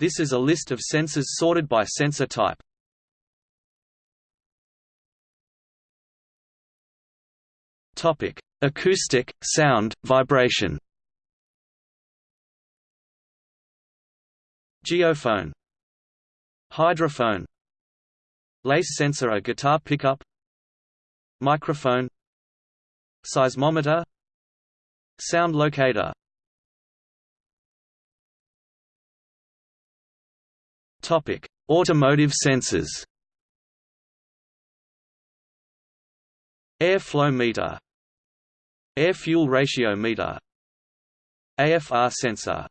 This is a list of sensors sorted by sensor type. Topic: Acoustic, sound, vibration. Geophone. Hydrophone. Lace sensor a guitar pickup. Microphone. Seismometer. Sound locator Topic: Automotive sensors. Air flow meter. Air fuel ratio meter. AFR sensor.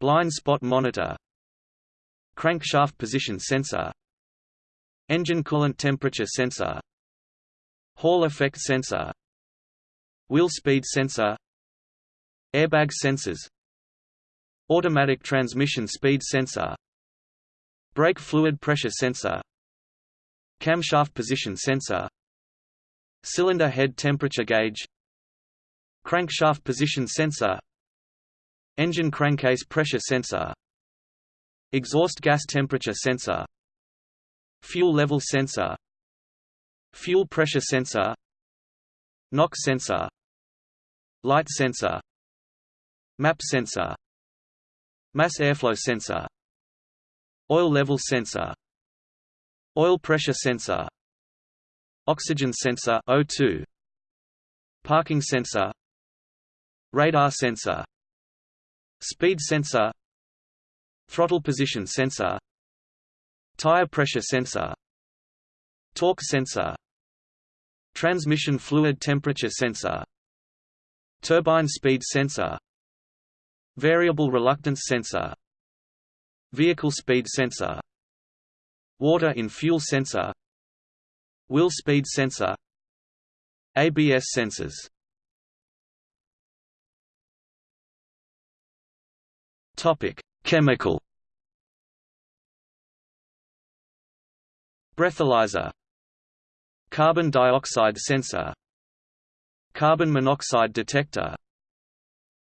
Blind spot monitor. Crankshaft position sensor. Engine coolant temperature sensor. Hall effect sensor. Wheel speed sensor. Airbag sensors. Automatic transmission speed sensor Brake fluid pressure sensor. Camshaft position sensor. Cylinder head temperature gauge. Crankshaft position sensor. Engine crankcase pressure sensor. Exhaust gas temperature sensor. Fuel level sensor. Fuel pressure sensor. NOx sensor. Light sensor. MAP sensor. Mass airflow sensor Oil level sensor Oil pressure sensor Oxygen sensor O2 Parking sensor Radar sensor Speed sensor Throttle position sensor Tire pressure sensor Torque sensor Transmission fluid temperature sensor Turbine speed sensor Variable reluctance sensor Vehicle speed sensor Water in fuel sensor Wheel speed sensor ABS sensors. Topic: Chemical. Breathalyzer. Carbon dioxide sensor. Carbon monoxide detector.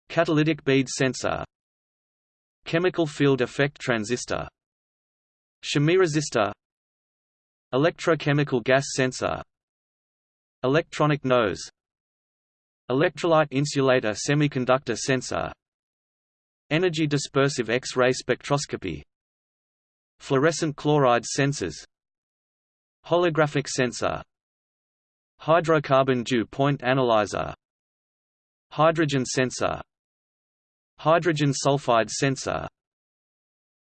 Catalytic bead sensor Chemical field effect transistor. Chemiresistor Electrochemical gas sensor. Electronic nose. Electrolyte insulator semiconductor sensor. Energy dispersive X-ray spectroscopy. Fluorescent chloride sensors. Holographic sensor. Hydrocarbon dew point analyzer. Hydrogen sensor Hydrogen sulfide sensor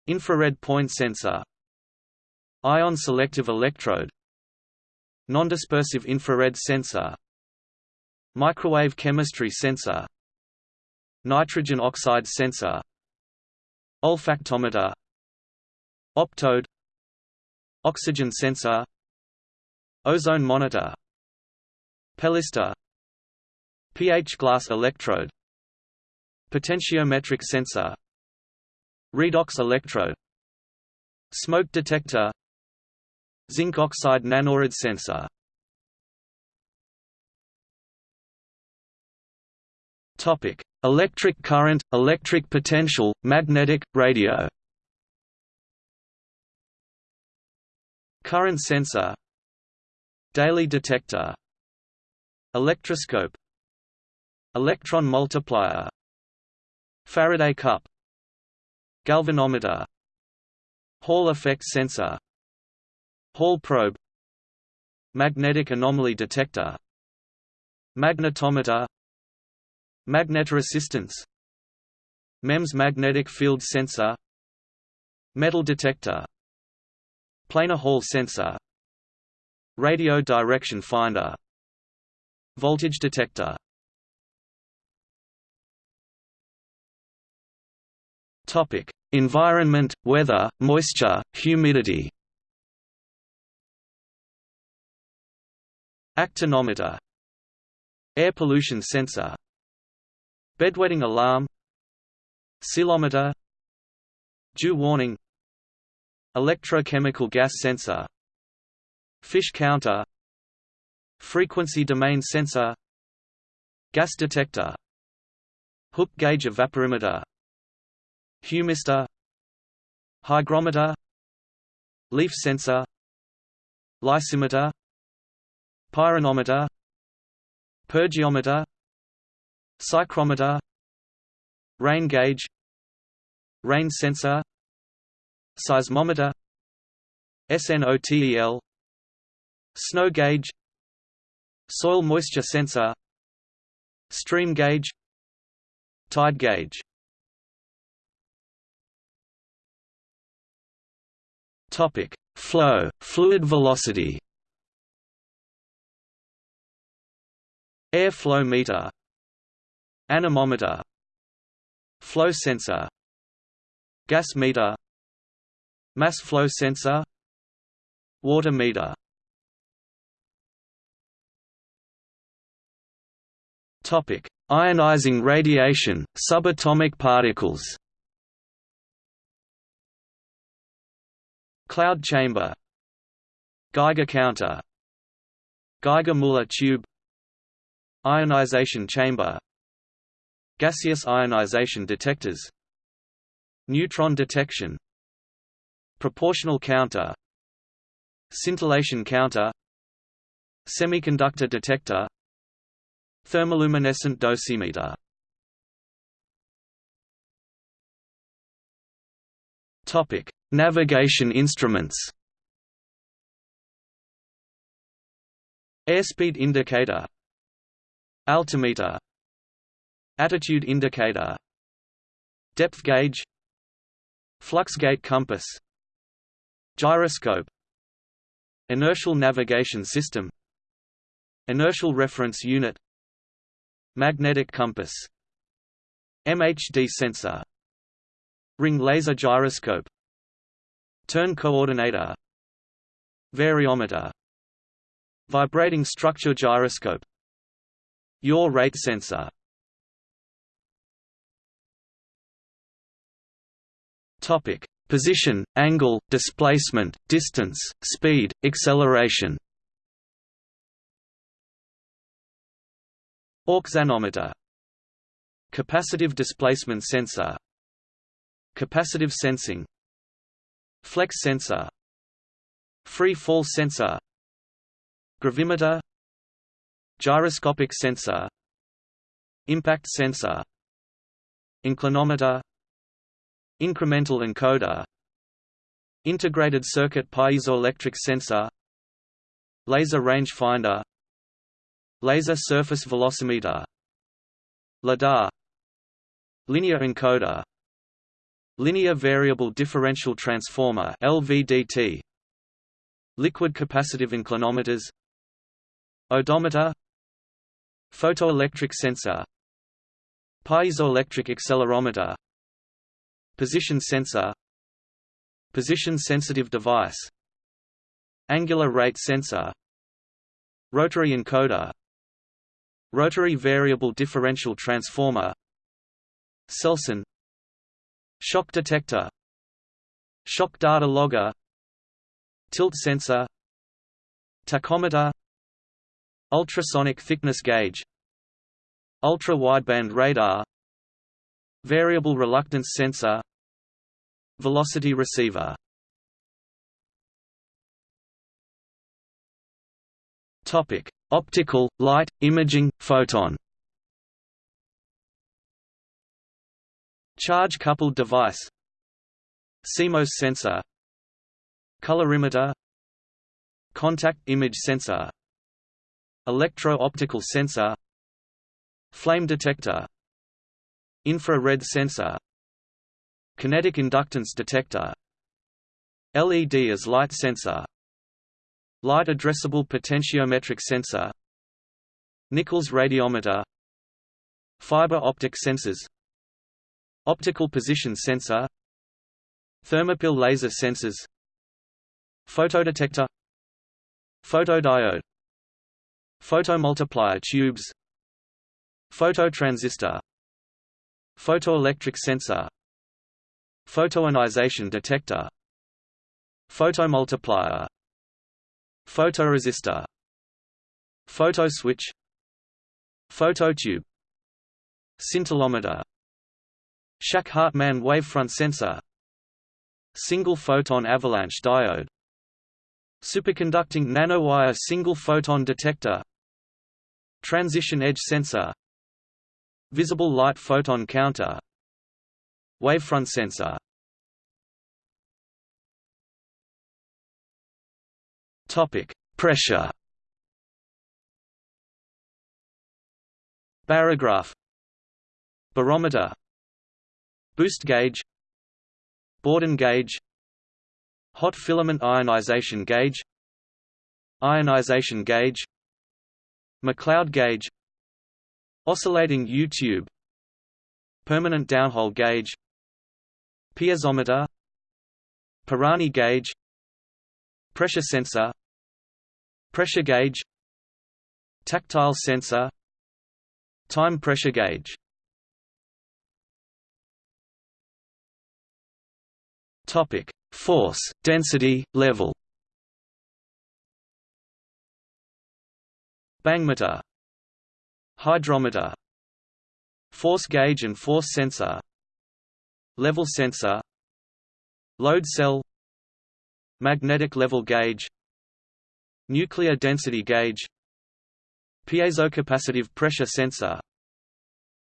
Infrared point sensor Ion selective electrode Nondispersive infrared sensor Microwave chemistry sensor Nitrogen oxide sensor Olfactometer Optode Oxygen sensor Ozone monitor Pellistor pH glass electrode Potentiometric sensor Redox electrode Smoke detector Zinc oxide nanorod sensor. Topic: Electric current, electric potential, magnetic, radio. Current sensor. Daly detector. Electroscope. Electron multiplier Faraday cup. Galvanometer. Hall effect sensor. Hall probe. Magnetic anomaly detector. Magnetometer. Magnetoresistance MEMS magnetic field sensor. Metal detector. Planar Hall sensor. Radio direction finder. Voltage detector Topic: Environment, weather, moisture, humidity. Actinometer Air pollution sensor. Bedwetting alarm. Ceilometer Dew warning. Electrochemical gas sensor. Fish counter. Frequency domain sensor. Gas detector. Hook gauge evaporimeter Humistor hygrometer. Leaf sensor. Lysimeter. Pyranometer. Pyrgeometer psychrometer rain gauge. Rain sensor. Seismometer. SNOTEL snow gauge. Soil moisture sensor. Stream gauge. Tide gauge topic flow fluid velocity. Air flow meter. Anemometer. Flow sensor. Gas meter. Mass flow sensor. Water meter. Topic ionizing radiation subatomic particles cloud chamber. Geiger counter. Geiger-Müller tube. Ionization chamber. Gaseous ionization detectors. Neutron detection. Proportional counter. Scintillation counter. Semiconductor detector. Thermoluminescent dosimeter Topic: Navigation instruments. Airspeed indicator Altimeter Attitude indicator Depth gauge Flux gate compass Gyroscope Inertial navigation system Inertial reference unit Magnetic compass MHD sensor Ring laser gyroscope. Turn coordinator. Variometer. Vibrating structure gyroscope. Yaw rate sensor. Topic: Position, angle, displacement, distance, speed, acceleration. Auxanometer Capacitive displacement sensor Capacitive sensing Flex sensor Free fall sensor Gravimeter Gyroscopic sensor Impact sensor Inclinometer Incremental encoder Integrated circuit piezoelectric sensor Laser rangefinder Laser surface velocimeter LIDAR Linear encoder Linear variable differential transformer LVDT Liquid capacitive inclinometers. Odometer. Photoelectric sensor. Piezoelectric accelerometer. Position sensor. Position-sensitive device. Angular rate sensor. Rotary encoder. Rotary variable differential transformer. Selsyn Shock detector. Shock data logger. Tilt sensor. Tachometer. Ultrasonic thickness gauge. Ultra-wideband radar. Variable reluctance sensor. Velocity receiver. Topic: Optical, light, imaging, photon. Charge-coupled device CMOS sensor Colorimeter Contact image sensor Electro-optical sensor Flame detector Infrared sensor Kinetic inductance detector LED as light sensor Light addressable potentiometric sensor Nichols radiometer Fiber optic sensors Optical position sensor Thermopile laser sensors Photodetector Photodiode Photomultiplier tubes Phototransistor Photoelectric sensor Photoionization detector Photomultiplier Photoresistor Photoswitch Phototube Scintillometer Shack-Hartmann wavefront sensor Single photon avalanche diode Superconducting nanowire single photon detector Transition edge sensor Visible light photon counter Wavefront sensor Topic: Pressure. Barograph. Barometer. Boost gauge. Bourdon gauge. Hot filament ionization gauge. Ionization gauge. McLeod gauge. Oscillating U-tube. Permanent downhole gauge. Piezometer. Pirani gauge Pressure sensor Pressure gauge Tactile sensor Time pressure gauge Topic: Force, density, level. Bangmeter. Hydrometer. Force gauge and force sensor. Level sensor. Load cell. Magnetic level gauge. Nuclear density gauge. Piezocapacitive pressure sensor.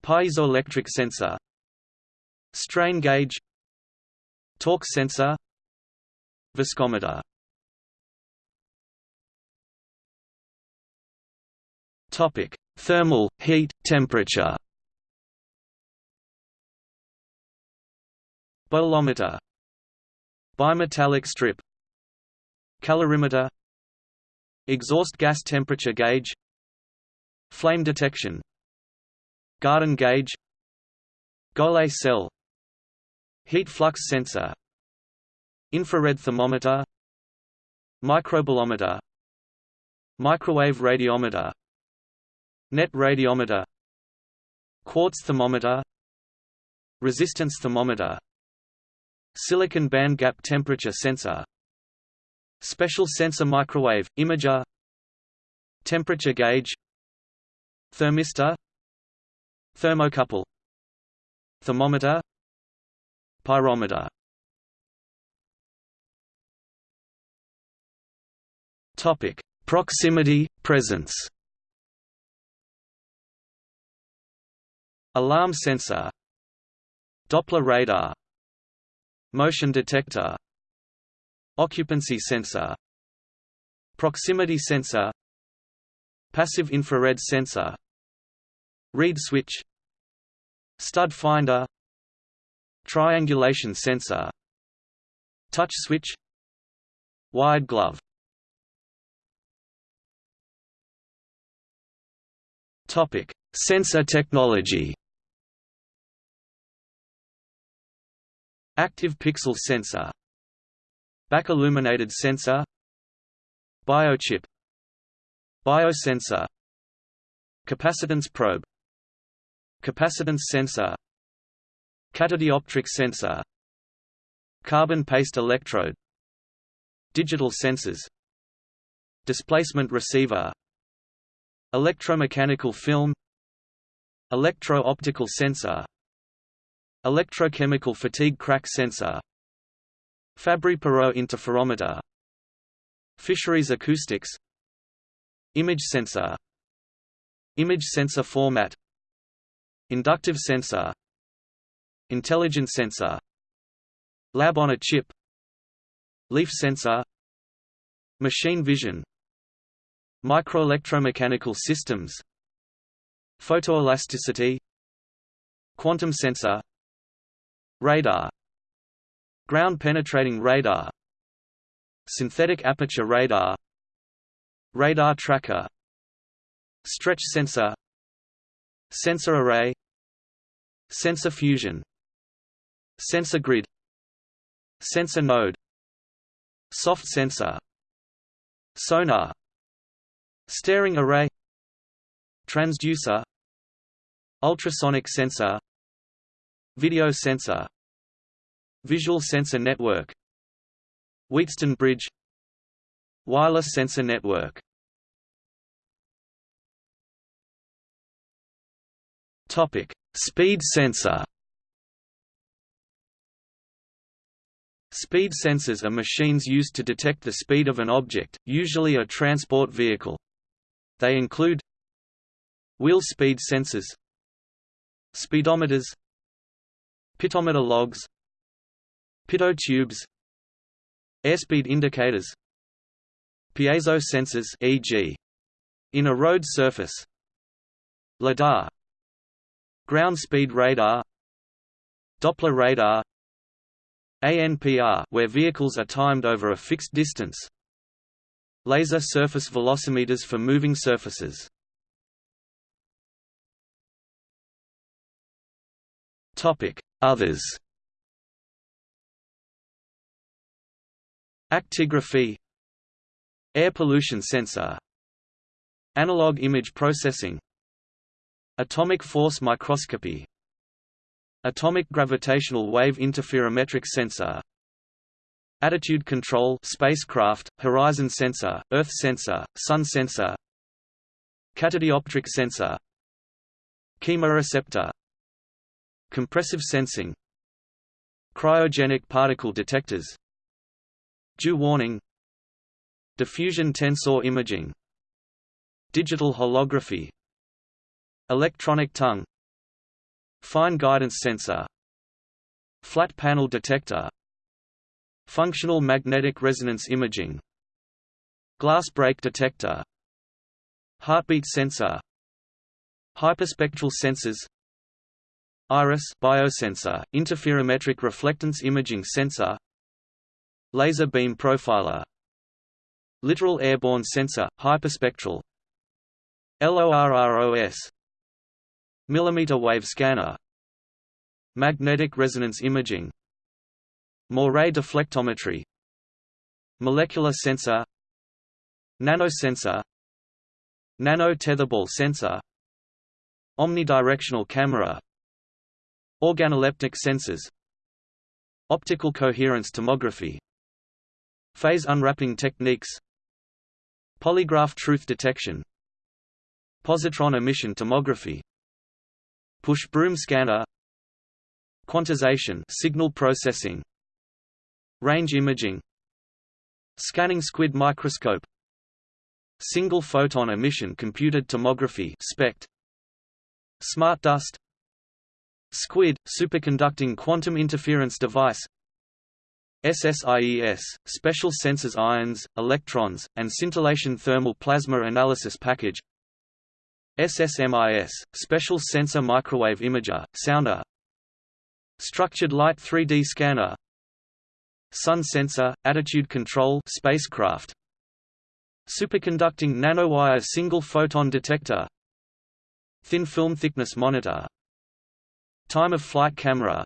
Piezoelectric sensor. Strain gauge Torque sensor Viscometer. Topic: Thermal, heat, temperature. Bolometer. Bimetallic strip. Calorimeter. Exhaust gas temperature gauge. Flame detection. Gardon gauge. Golay cell Heat flux sensor Infrared thermometer Microbolometer Microwave radiometer Net radiometer Quartz thermometer Resistance thermometer Silicon band gap temperature sensor Special sensor microwave, imager Temperature gauge Thermistor Thermocouple Thermometer Pyrometer. Topic: Proximity, presence. Alarm sensor. Doppler radar. Motion detector. Occupancy sensor. Proximity sensor. Passive infrared sensor. Reed switch. Stud finder Triangulation sensor Touch switch Wired glove Topic: Sensor technology. Active pixel sensor Back illuminated sensor Biochip Biosensor Capacitance probe Capacitance sensor Catadioptric sensor. Carbon paste electrode. Digital sensors. Displacement receiver. Electromechanical film. Electro-optical sensor. Electrochemical fatigue crack sensor. Fabry-Perot interferometer. Fisheries acoustics. Image sensor. Image sensor format. Inductive sensor Intelligent sensor Lab on a chip Leaf sensor Machine vision Microelectromechanical systems Photoelasticity Quantum sensor Radar Ground-penetrating radar Synthetic aperture radar Radar tracker Stretch sensor Sensor array Sensor fusion Sensor grid Sensor node Soft sensor Sonar Staring array Transducer Ultrasonic sensor Video sensor Visual Sensor Network Wheatstone Bridge Wireless Sensor Network Topic: Speed sensor. Speed sensors are machines used to detect the speed of an object, usually a transport vehicle. They include wheel speed sensors, speedometers, pitometer logs, pitot tubes, airspeed indicators, piezo sensors e.g. in a road surface, lidar, ground speed radar, Doppler radar, ANPR where vehicles are timed over a fixed distance. Laser surface velocimeters for moving surfaces. Topic: Others. Actigraphy. Air pollution sensor. Analog image processing. Atomic force microscopy Atomic gravitational wave interferometric sensor. Attitude control spacecraft, horizon sensor, earth sensor, sun sensor. Catadioptric sensor. Chemoreceptor. Compressive sensing. Cryogenic particle detectors. Dew warning. Diffusion tensor imaging. Digital holography. Electronic tongue Fine guidance sensor. Flat panel detector. Functional magnetic resonance imaging. Glass break detector. Heartbeat sensor. Hyperspectral sensors. Iris biosensor, interferometric reflectance imaging sensor. Laser beam profiler. Littoral airborne sensor, hyperspectral. LORROS Millimeter wave scanner. Magnetic resonance imaging. Moiré deflectometry. Molecular sensor. Nanosensor. Nano tetherball sensor. Omnidirectional camera. Organoleptic sensors. Optical coherence tomography. Phase unwrapping techniques. Polygraph truth detection. Positron emission tomography Push broom scanner Quantization signal processing Range imaging Scanning squid microscope Single photon emission computed tomography SPECT Smart dust SQUID superconducting quantum interference device SSIES special sensors ions, electrons, and scintillation thermal plasma analysis package SSMIS, Special Sensor Microwave Imager, Sounder. Structured Light 3D Scanner. Sun Sensor, Attitude Control spacecraft. Superconducting nanowire single photon detector. Thin film thickness monitor. Time of flight camera.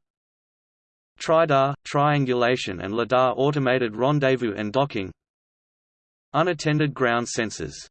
TRIDAR, triangulation and LIDAR automated rendezvous and docking. Unattended ground sensors